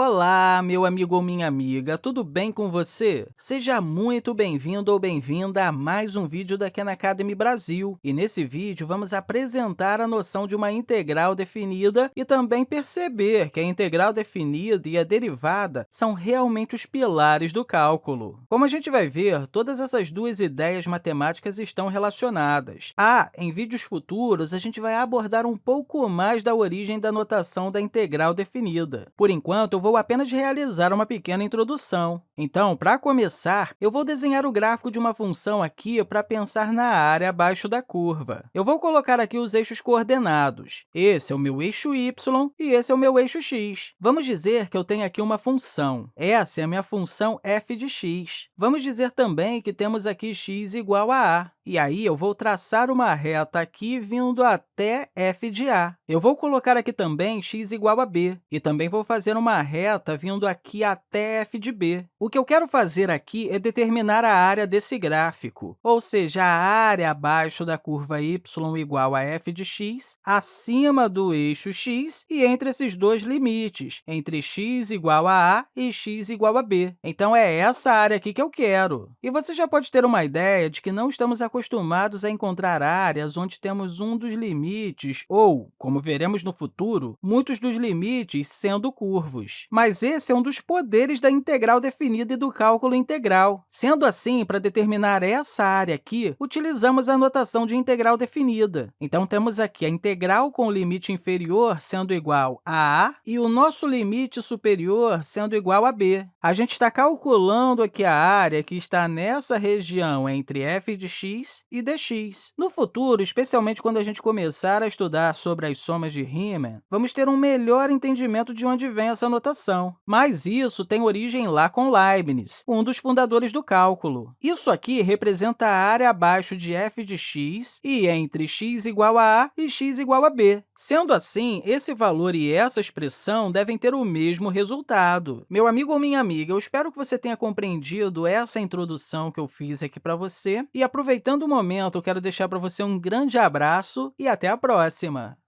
Olá, meu amigo ou minha amiga, tudo bem com você? Seja muito bem-vindo ou bem-vinda a mais um vídeo da Khan Academy Brasil. E nesse vídeo, vamos apresentar a noção de uma integral definida e também perceber que a integral definida e a derivada são realmente os pilares do cálculo. Como a gente vai ver, todas essas duas ideias matemáticas estão relacionadas. Ah, em vídeos futuros, a gente vai abordar um pouco mais da origem da notação da integral definida. Por enquanto, eu vou vou apenas realizar uma pequena introdução. Então, para começar, eu vou desenhar o gráfico de uma função aqui para pensar na área abaixo da curva. Eu vou colocar aqui os eixos coordenados. Esse é o meu eixo y e esse é o meu eixo x. Vamos dizer que eu tenho aqui uma função. Essa é a minha função f de x. Vamos dizer também que temos aqui x igual a a. E aí, eu vou traçar uma reta aqui vindo até f de a. Eu vou colocar aqui também x igual a b, e também vou fazer uma reta vindo aqui até f de b. O que eu quero fazer aqui é determinar a área desse gráfico, ou seja, a área abaixo da curva y igual a f de x, acima do eixo x e entre esses dois limites, entre x igual a a e x igual a b. Então, é essa área aqui que eu quero. E você já pode ter uma ideia de que não estamos acostumados acostumados a encontrar áreas onde temos um dos limites, ou, como veremos no futuro, muitos dos limites sendo curvos. Mas esse é um dos poderes da integral definida e do cálculo integral. Sendo assim, para determinar essa área aqui, utilizamos a notação de integral definida. Então, temos aqui a integral com o limite inferior sendo igual a a e o nosso limite superior sendo igual a b. A gente está calculando aqui a área que está nessa região entre f de x e dx. No futuro, especialmente quando a gente começar a estudar sobre as somas de Riemann, vamos ter um melhor entendimento de onde vem essa notação. Mas isso tem origem lá com Leibniz, um dos fundadores do cálculo. Isso aqui representa a área abaixo de f de x e entre x igual a a e x igual a b. Sendo assim, esse valor e essa expressão devem ter o mesmo resultado. Meu amigo ou minha amiga, eu espero que você tenha compreendido essa introdução que eu fiz aqui para você e, aproveitando o momento, eu quero deixar para você um grande abraço e até a próxima!